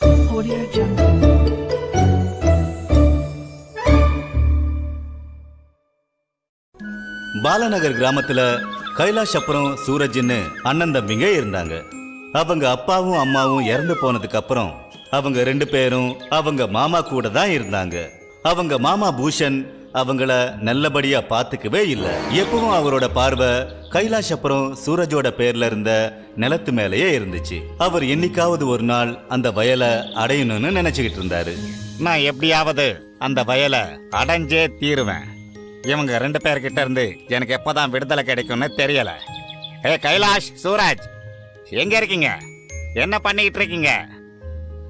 Audio Jungle. Balanagar கிராமத்துல கைலாஷ் அப்புறம் சூரஜ்னு அண்ணன் தம்பிங்க இருந்தாங்க அவங்க அப்பாவும் அம்மாவும் இறந்து போனதுக்கு அப்புறம் அவங்க ரெண்டு பேரும் அவங்க மாமா கூட தான் இருந்தாங்க அவங்க மாமா பூஷன் அவங்கள நல்லபடியா பாத்துக்கவே இல்லை. எப்பவும் அவரோட பார்வை கைலாஷ் அப்புறம் சூரஜோட பேர்ல இருந்த நிலத்து மேலேயே இருந்துச்சு. அவர் என்னைக்காவது ஒரு நாள் அந்த வயலை அடையணும்னு நினைச்சுக்கிட்டு இருந்தாரு. நான் எப்படியாவது அந்த வயலை அடைஞ்சே தீருவேன். இவங்க ரெண்டு பேர்கிட்ட இருந்து எனக்கு எப்பதான் விடுதலை கிடைக்கும்னு தெரியல. ஏ கைலாஷ் சூரஜ் எங்க இருக்கீங்க? என்ன பண்ணிக்கிட்டு இருக்கீங்க?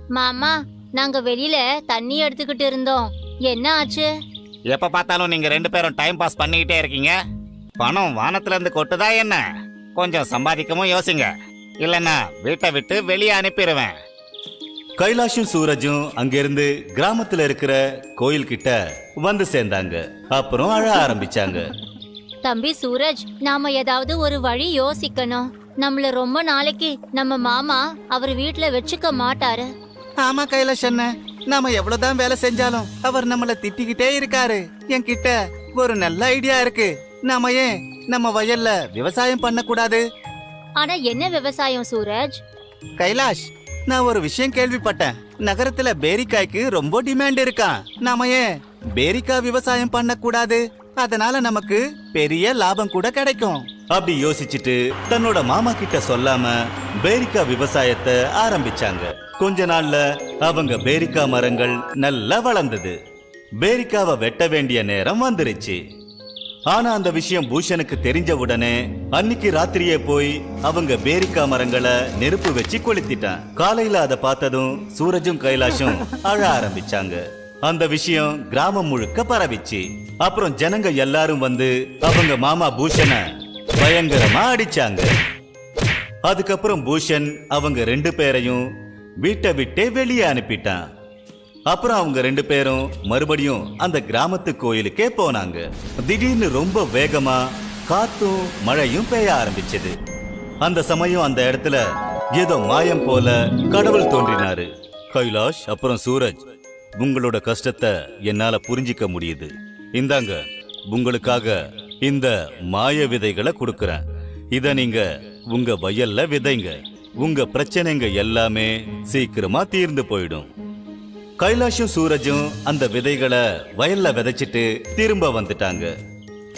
மாமா நாங்க வெளியில தண்ணி எடுத்துக்கிட்டு இருந்தோம். என்ன ஆச்சு? எப்ப பார்த்தாலும் நீங்க ரெண்டு பேரும் டைம் பாஸ் பண்ணிக்கிட்டே இருக்கீங்க? பணம் வானத்துல இருந்து கொட்டுதா என்ன? கொஞ்சம் சம்பாதிக்கவும் யோசிங்க. இல்லைன்னா வீட்டை விட்டு வெளியே அனுப்பிடுவேன் கைலாஷும் சூரஜும் அங்கிருந்து கிராமத்துல இருக்கிற கோயில் கிட்ட வந்து சேர்ந்தாங்க. அப்புறம் அழ ஆரம்பிச்சாங்க. தம்பி சூரஜ் நாம ஏதாவது ஒரு வழி யோசிக்கணும். நம்மள ரொம்ப நாளைக்கு நம்ம மாமா அவர் வீட்ல வச்சுக்க மாட்டாரு. ஆமா கைலாஷ் அண்ணன் நாம எவ்வளவுதான் வேலை செஞ்சாலும் அவர் நம்மள திட்டிக்கிட்டே இருக்காரு. என்கிட்ட ஒரு நல்ல ஐடியா இருக்கு. நாம ஏன் நம்ம வயல்ல விவசாயம் பண்ண கூடாது ஆனா என்ன விவசாயம் சூரஜ்? கைலாஷ் நான் ஒரு விஷயம் கேள்விப்பட்டேன். நகரத்துல பேரிக்காய்க்கு ரொம்ப டிமாண்ட் இருக்கான் நாம ஏன் பேரிக்காய் விவசாயம் பண்ண கூடாது அதனால நமக்கு பெரிய லாபம் கூட கிடைக்கும். அப்படி யோசிச்சுட்டு தன்னோட மாமா கிட்ட சொல்லாம பேரிக்கா விவசாயத்தை ஆரம்பிச்சாங்க. கொஞ்ச நாள்ல அவங்க பேரிக்கா மரங்கள் நல்லா வளர்ந்தது. பேரிக்காவை வெட்ட வேண்டிய நேரம் வந்துருச்சு. ஆனா அந்த விஷயம் பூஷனுக்கு தெரிஞ்ச உடனே அன்னைக்கு ராத்திரியே போய் அவங்க பேரிக்கா மரங்களை நெருப்பு வச்சு கொளுத்திட்டான். காலையில அதை பார்த்ததும் சூரஜும் கைலாஷும் அழ ஆரம்பிச்சாங்க. அந்த விஷயம் கிராமம் முழுக்க பரவிச்சு. அப்புறம் ஜனங்க எல்லாரும் வந்து அவங்க மாமா பூஷனை பயங்கரமா அடிச்சாங்க. அதுக்கப்புறம் பூஷன் அவங்க ரெண்டு பேரையும் வீட்டை விட்டே வெளியே அனுப்பிட்டான். அப்புறம் அவங்க ரெண்டு பேரும் மறுபடியும் அந்த கிராமத்து கோயிலுக்கே போனாங்க. திடீர்னு ரொம்ப வேகமா காத்தும் மழையும் பெய்ய ஆரம்பிச்சது. அந்த சமயம் அந்த இடத்துல ஏதோ மாயம் போல கடவுள் தோன்றினாரு. கைலாஷ் அப்புறம் சூரஜ். உங்களோட கஷ்டத்தை என்னால புரிஞ்சிக்க முடியுது. இந்தாங்க உங்களுக்காக இந்த மாய விதைகளை கொடுக்கறேன். இத நீங்க உங்க வயல்ல விதைங்க. உங்க பிரச்சனைங்க எல்லாமே சீக்கிரமா தீர்ந்து போயிடும். கைலாஷும் சூரஜும் அந்த விதைகளை வயல்ல விதைச்சிட்டு திரும்ப வந்துட்டாங்க.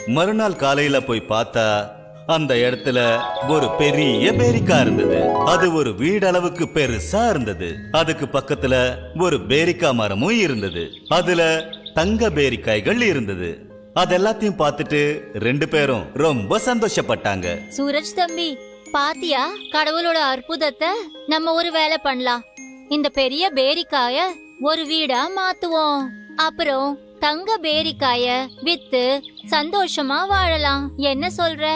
மறுநாள் காலையில போய் பார்த்தா அந்த இடத்துல ஒரு பெரிய பேரிக்கா இருந்தது. அது ஒரு வீடளவுக்கு பெருசா இருந்தது. அதுக்கு பக்கத்துல ஒரு பேரிக்கா மரமும் இருந்தது. அதுல தங்க பேரிக்காய்கள் இருந்தது. அதெல்லாத்தையும் பார்த்துட்டு ரெண்டு பேரும் ரொம்ப சந்தோஷப்பட்டாங்க. சூரஜ் தம்பி பாத்தியா? கடவுளோட அற்புதத்தை நம்ம ஒரு வேலை பண்ணலாம். இந்த பெரிய பேரிக்காய ஒரு வீடா மாத்துவோம். அப்புறம் தங்க பேரிக்காய வித்து சந்தோஷமா வாழலாம். என்ன சொல்ற?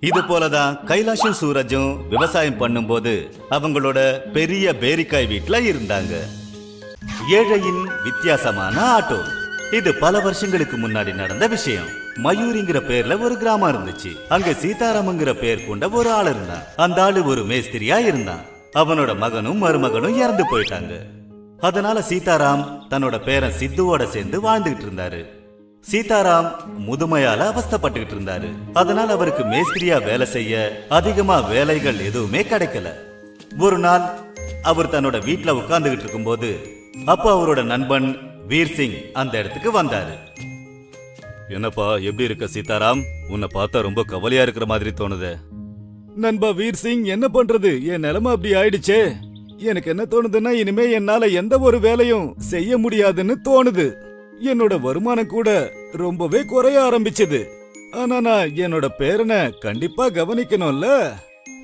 இது போலதான் கைலாஷும் சூரஜும் விவசாயம் பண்ணும்போது அவங்களோட பெரிய பேரிக்காய் வீட்ல இருந்தாங்க. ஏழையின் வித்தியாசமான ஆட்டோ. இது பல வருஷங்களுக்கு முன்னாடி நடந்த விஷயம். மயூரிங்கிற பேர்ல ஒரு கிராமம் இருந்துச்சு. அங்க சீதாராமங்கிற பேர் கொண்ட ஒரு ஆள் இருந்தான். அந்த ஆளு ஒரு மேஸ்திரியா இருந்தான். அவனோட மகனும் மருமகனும் இறந்து போயிட்டாங்க. அதனால சீதாராம் தன்னோட பேரன் சித்துவோட சேர்ந்து வாழ்ந்துகிட்டு இருந்தாரு. சீதாராம் முதுமையால அவஸ்தைப்பட்டுக்கிட்டு இருந்தாரு. அதனால அவருக்கு மேஸ்திரியா வேலை செய்ய அதிகமா வேலைகள் எதுவுமே கிடைக்கல. ஒரு நாள் அவர் தன்னோட வீட்ல உட்கார்ந்துகிட்டு இருக்கும்போது அப்போ அவரோட நண்பன் வீர் சிங் அந்த இடத்துக்கு வந்தாரு. என்னப்பா எப்படி இருக்க சீதாராம்? உன்னை பார்த்தா ரொம்ப கவலையா இருக்கிற மாதிரி தோணுது. நண்பா வீர் சிங் என்ன பண்றது? என் நிலைமை அப்படி ஆயிடுச்சே. எனக்கு என்ன தோணுதுன்னா இனிமே என்னால எந்த ஒரு வேலையும் செய்ய முடியாதுன்னு தோணுது. என்னோட வருமானம் கூட ரொம்பவே குறைய ஆரம்பிச்சது. ஆனா நான் என்னோட பேரனை கண்டிப்பா கவனிக்கணும்ல.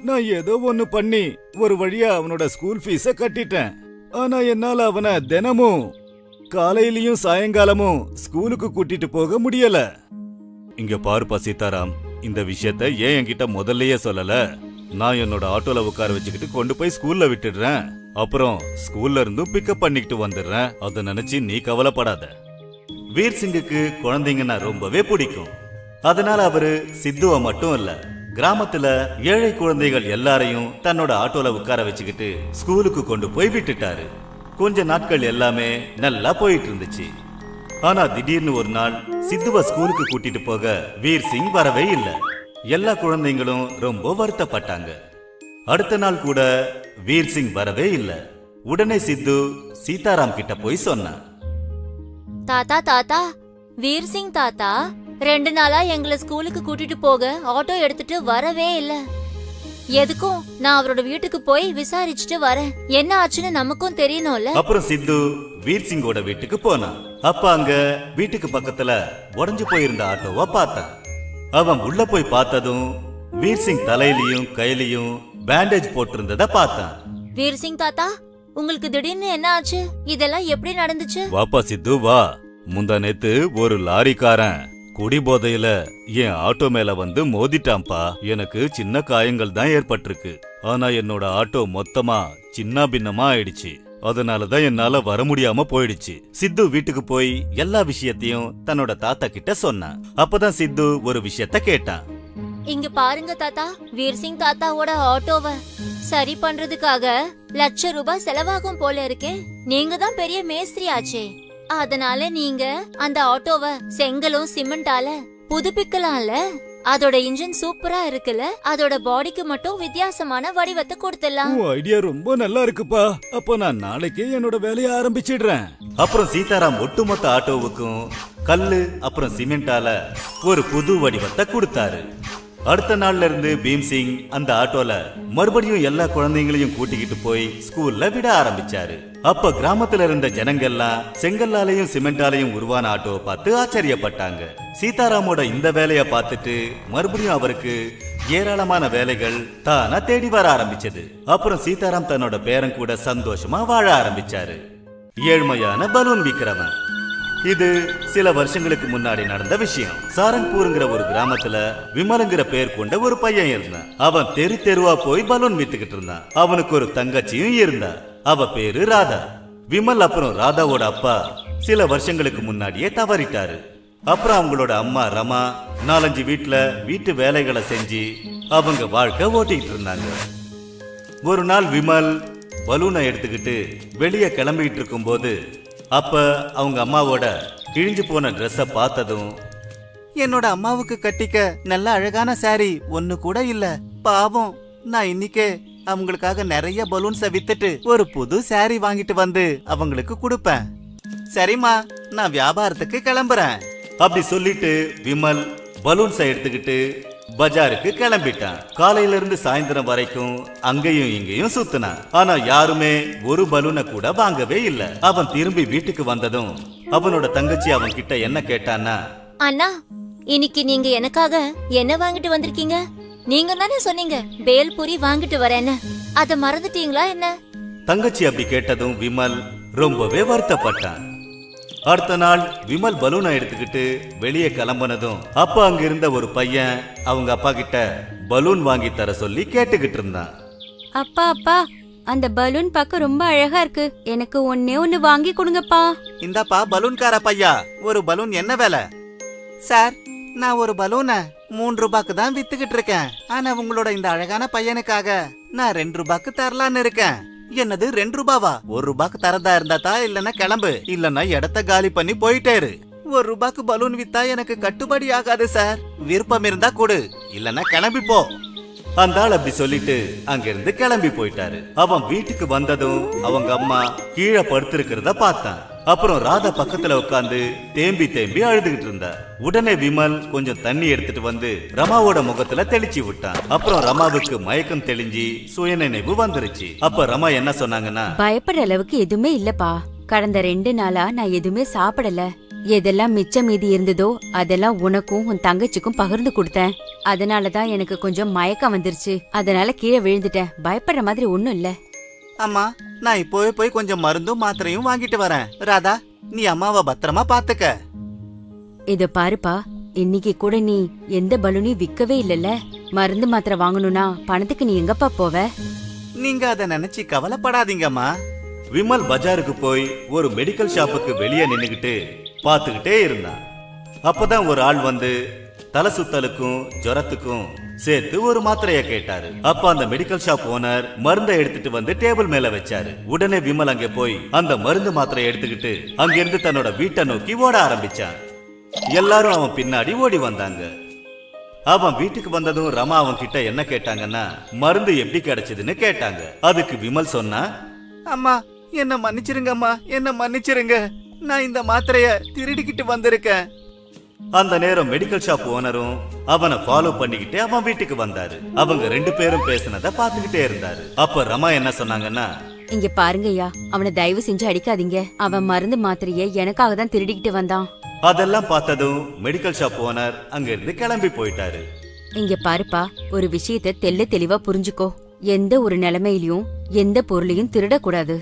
நான் ஏதோ ஒன்னு பண்ணி ஒரு வழியா அவனோட ஸ்கூல் ஃபீஸ கட்டிட்டேன். ஆனா என்னால அவனை தினமும் காலையிலயும் சாயங்காலமும் ஸ்கூலுக்கு கூட்டிட்டு போக முடியல. இங்க பாருப்பா சீதாராம் இந்த விஷயத்த ஏன் என்கிட்ட முதல்லயே சொல்லல? நான் என்னோட ஆட்டோல உட்கார வச்சுக்கிட்டு கொண்டு போய் ஸ்கூல்ல விட்டுடுறேன். அப்புறம் ஸ்கூல்ல இருந்தும் பிக்கப் பண்ணிக்கிட்டு வந்துடுறேன். அதை நினைச்சு நீ கவலைப்படாத. வீர் சிங்குக்கு குழந்தைங்கன்னா ரொம்பவே பிடிக்கும். அதனால அவரு சித்துவ மட்டும் இல்ல கிராமத்துல ஏழை குழந்தைகள் எல்லாரையும் தன்னோட ஆட்டோல உட்கார வச்சுக்கிட்டு ஸ்கூலுக்கு கொண்டு போய் விட்டுட்டாரு. கொஞ்ச நாட்கள் எல்லாமே நல்லா போயிட்டு இருந்துச்சு ஆனா திடீர்னு ஒரு நாள் சித்துவ ஸ்கூலுக்கு கூட்டிட்டு போக வீர் சிங் வரவே இல்லை. எல்லா குழந்தைங்களும் ரொம்ப வருத்தப்பட்டாங்க. அடுத்த நாள் கூட வீர் சிங் வரவே இல்லை. உடனே சித்து சீதாராம் கிட்ட போய் சொன்னான் தாத்தா தாத்தா வீர் சிங் தாத்தா ரெண்டு நாளா எங்களை ஸ்கூலுக்கு கூட்டிட்டு போக ஆட்டோ எடுத்துட்டு வரவே இல்லை. எதுக்கும்? நான் அவரோட வீட்டுக்கு போய் விசாரிச்சுட்டு வரேன். என்ன ஆச்சுன்னு நமக்கும் தெரியணும்ல? அப்புறம் சித்து வீர் சிங்கோட வீட்டுக்கு போனான் அப்ப அங்க வீட்டுக்கு பக்கத்துல உடைஞ்சு போயிருந்த ஆட்டோவை பார்த்தான் அவன் உள்ள போய் பார்த்ததும் வீர் சிங் தலையிலயும் கையிலயும் பேண்டேஜ் போட்டிருந்தத பார்த்தான். வீர் சிங் தாத்தா உங்களுக்கு திடீர்னு என்ன ஆச்சு? இதெல்லாம் எப்படி நடந்துச்சு? வாப்பா சித்து வா. முந்தா நேத்து ஒரு லாரிக்காரன் குடி போதையில என் ஆட்டோ மேல வந்து மோதிட்டான்ப்பா. எனக்கு சின்ன காயங்கள் தான் ஏற்பட்டிருக்கு. ஆனா என்னோட ஆட்டோ மொத்தமா சின்ன பின்னமா ஆயிடுச்சு. அதனாலதான் என்னால வர முடியாம போயிடுச்சு. சித்து வீட்டுக்கு போய் எல்லா விஷயத்தையும் தன்னோட தாத்தா கிட்ட சொன்னான். அப்பதான் சித்து ஒரு விஷயத்த கேட்டான். இங்க பாருங்க தாத்தா வீர் சிங் தாத்தாவோட ஆட்டோவ. சரி பண்றதுக்காக லட்ச ரூபாய் செலவாகும் போல இருக்கேன் நீங்க தான் பெரிய மேஸ்திரி ஆச்சே அதனால நீங்க அந்த ஆட்டோவ செங்கலும் சிமெண்டால புதுப்பிக்கலாம்ல? அதோட இன்ஜின் சூப்பரா இருக்குல்ல? அதோட பாடிக்கு மட்டும் வித்தியாசமான வடிவத்தை கொடுத்துடலாம். உன் ஐடியா ரொம்ப நல்லா இருக்குப்பா. அப்ப நான் நாளைக்கே என்னோட வேலையை ஆரம்பிச்சிடுறேன். அப்புறம் சீதாராம் ஒட்டுமொத்த ஆட்டோவுக்கும் கல்லு அப்புறம் சிமெண்டால ஒரு புது வடிவத்தை கொடுத்தாரு. அடுத்த நாள்ல இருந்து பீம்சிங் அந்த ஆட்டோல மறுபடியும் எல்லா குழந்தைங்களையும் கூட்டிக்கிட்டு போய் ஸ்கூல்ல விட ஆரம்பிச்சாரு. அப்ப கிராமத்துல இருந்த ஜனங்கள்லாம் செங்கல்லாலையும் சிமெண்டாலையும் உருவான ஆட்டோவை பார்த்து ஆச்சரியப்பட்டாங்க. சீதாராமோட இந்த வேலைய பார்த்துட்டு மறுபடியும் அவருக்கு ஏராளமான வேலைகள் தானா தேடி வர ஆரம்பிச்சது. அப்புறம் சீதாராம் தன்னோட பேரன் கூட சந்தோஷமா வாழ ஆரம்பிச்சாரு. ஏழ்மையான பலூன் விக்கிறவன். இது சில வருஷங்களுக்கு முன்னாடி நடந்த விஷயம். சாரங்பூருங்கிற ஒரு கிராமத்துல விமலுங்கிற பேர் கொண்ட ஒரு பையன் இருந்தான். அவன் தெரு தெருவா போய் பலூன் வித்துக்கிட்டு இருந்தான். அவனுக்கு ஒரு தங்கச்சியும் இருந்தா அவ பேரு ராதா. விமல் அப்புறம் ராதாவோட அப்பா சில வருஷங்களுக்கு முன்னாடியே தவறிட்டாரு. அப்புறம் அவங்களோட அம்மா ரமா நாலஞ்சு வீட்டுல வீட்டு வேலைகளை செஞ்சு அவங்க வாழ்க்கை ஓட்டிட்டு இருந்தாங்க. ஒரு நாள் விமல் பலூனை எடுத்துக்கிட்டு வெளியே கிளம்பிட்டு இருக்கும்போது அப்ப அவங்க அம்மாவோட கிழிஞ்சு போன ட்ரெஸ்ஸ பார்த்ததும் என்னோட அம்மாவுக்கு கட்டிக்க நல்ல அழகான சாரி ஒன்னு கூட இல்ல. பாவம் நான் இன்னைக்கே அவங்களுக்காக நிறைய பலூன்ஸ வித்துட்டு ஒரு புது சாரி வாங்கிட்டு வந்து அவங்களுக்கு கொடுப்பேன். சரிம்மா நான் வியாபாரத்துக்கு கிளம்புறேன். அப்படி சொல்லிட்டு விமல் பலூன்ஸை எடுத்துக்கிட்டு பஜாருக்கு கிளம்பிட்டான். காலையில இருந்து சாயந்தரம் வரைக்கும் அங்கேயும் இங்கேயும் சுத்தினான். ஆனா யாருமே ஒரு பலூனை கூட வாங்கவே இல்ல. அவன் திரும்பி வீட்டுக்கு வந்ததும் அவனோட தங்கச்சி அவன் கிட்ட என்ன கேட்டான்னா அண்ணா இன்னைக்கு நீங்க எனக்காக என்ன வாங்கிட்டு வந்திருக்கீங்க? நீங்க தானே சொன்னீங்க பேல்பூரி வாங்கிட்டு வரேன்னு. அத மறந்துட்டீங்களா என்ன? தங்கச்சி அப்படி கேட்டதும் விமல் ரொம்பவே வருத்தப்பட்டான். அடுத்த நாள் விமல் பலூனை எடுத்துக்கிட்டு வெளியே கிளம்புனதும் அப்ப அங்க இருந்த ஒரு பையன் அவங்க அப்பா கிட்ட பலூன் வாங்கி தர சொல்லி கேட்டுக்கிட்டு இருந்தான். அப்பா அப்பா அந்த பலூன் பார்க்க ரொம்ப அழகா இருக்கு. எனக்கு ஒன்னே ஒன்னு வாங்கி கொடுங்கப்பா. இந்தாப்பா பலூன்கார பையா. ஒரு பலூன் என்ன விலை? சார் நான் ஒரு பலூனை மூன்று ரூபாய்க்கு தான் வித்துக்கிட்டு இருக்கேன். ஆனா உங்களோட இந்த அழகான பையனுக்காக நான் ரெண்டு ரூபாய்க்கு தரலான்னு இருக்கேன். என்னது ரெண்டு ரூபாவா? ஒரு ரூபாய்க்கு தரதா இருந்தா தான் இல்லன்னா கிளம்பு. இல்லன்னா இடத்த காலி பண்ணி போயிட்டேரு ஒரு ரூபாய்க்கு பலூன் வித்தா எனக்கு கட்டுப்படி ஆகாது சார். விருப்பம் இருந்தா கொடு. இல்லன்னா கிளம்பி போ. அந்த ஆள் அப்படி சொல்லிட்டு அங்கிருந்து கிளம்பி போயிட்டாரு. அவன் வீட்டுக்கு வந்ததும் அவங்க அம்மா கீழே படுத்திருக்கிறத பார்த்தான் அப்புறம் ராதா பக்கத்துல உட்காந்து தேம்பி தேம்பி அழுதுகிட்டு இருந்தா. உடனே விமல் கொஞ்சம் தண்ணி எடுத்துட்டு வந்து ரமாவோட முகத்துல தெளிச்சு விட்டான். அப்புறம் ரமாவுக்கு மயக்கம் தெளிஞ்சு சுயநினைவு வந்துருச்சு. அப்ப ரமா என்ன சொன்னாங்கன்னா பயப்படுற அளவுக்கு எதுவுமே இல்லப்பா. கடந்த ரெண்டு நாளா நான் எதுவுமே சாப்பிடல. எதெல்லாம் மிச்சம் மீதி இருந்ததோ அதெல்லாம் உனக்கும் உன் தங்கச்சிக்கும் பகிர்ந்து கொடுத்தேன். அதனாலதான் எனக்கு கொஞ்சம் மயக்கம் வந்துருச்சு. அதனால கீழே விழுந்துட்டேன். பயப்படுற மாதிரி ஒண்ணும் இல்ல. அம்மா நான் இப்போவே போய் கொஞ்சம் மருந்தும் மாத்திரையும் வாங்கிட்டு வரேன். ராதா நீ அம்மாவை பத்திரமா பாத்துக்க. இத பாருப்பா இன்னைக்கு கூட நீ எந்த பலூனையும் விக்கவே இல்லல்ல. மருந்து மாத்திரை வாங்கணும்னா பணத்துக்கு நீ எங்கப்பா போவ? நீங்க அத நினைச்சு கவலைப்படாதீங்கம்மா. விமல் பஜாருக்கு போய் ஒரு மெடிக்கல் ஷாப்புக்கு வெளியே நின்னுகிட்டு பார்த்துக்கிட்டே இருந்தான். அப்பதான் ஒரு ஆள் வந்து தலை சுத்தலுக்கும் ஜுரத்துக்கும் சேர்த்து ஒரு மாத்திரைய கேட்டாரு. அப்ப அந்த மெடிக்கல் ஷாப் ஓனர் மருந்தை எடுத்துட்டு வந்து டேபிள் மேல வச்சாரு. உடனே விமல் அங்க போய் அந்த மருந்து மாத்திரையை எடுத்துக்கிட்டு அங்கிருந்து தன்னோட வீட்டை நோக்கி ஓட ஆரம்பிச்சான். எல்லாரும் அவன் பின்னாடி ஓடி வந்தாங்க. அவன் வீட்டுக்கு வந்ததும் ரமா அவன் கிட்ட என்ன கேட்டாங்கன்னா மருந்து எப்படி கிடைச்சதுன்னு கேட்டாங்க. அதுக்கு விமல் சொன்னா அம்மா என்ன மன்னிச்சிருங்க அம்மா என்ன மன்னிச்சிருங்க. நான் இந்த மாத்திரைய திருடிக்கிட்டு வந்திருக்கேன். அந்த நேரம் மெடிக்கல் ஷாப் ஓனரும் அவனை ஃபாலோ பண்ணிக்கிட்டு அவன் வீட்டுக்கு வந்தாரு. அவங்க ரெண்டு பேரும் பேசினத பாத்துக்கிட்டே இருந்தாரு. அப்ப ரமா என்ன சொன்னாங்கன்னா இங்க பாருங்கய்யா அவனை தயவு செஞ்சு அடிக்காதீங்க. அவன் மருந்து மாத்திரைய எனக்காக தான் திருடிக்கிட்டு வந்தான். அதெல்லாம் பார்த்ததும் மெடிக்கல் ஷாப் ஓனர் அங்கிருந்து கிளம்பி போயிட்டாரு. இங்க பாருப்பா ஒரு விஷயத்த தெள்ள தெளிவா புரிஞ்சுக்கோ. எந்த ஒரு நிலைமையிலயும் எந்த பொருளையும் திருடக்கூடாது.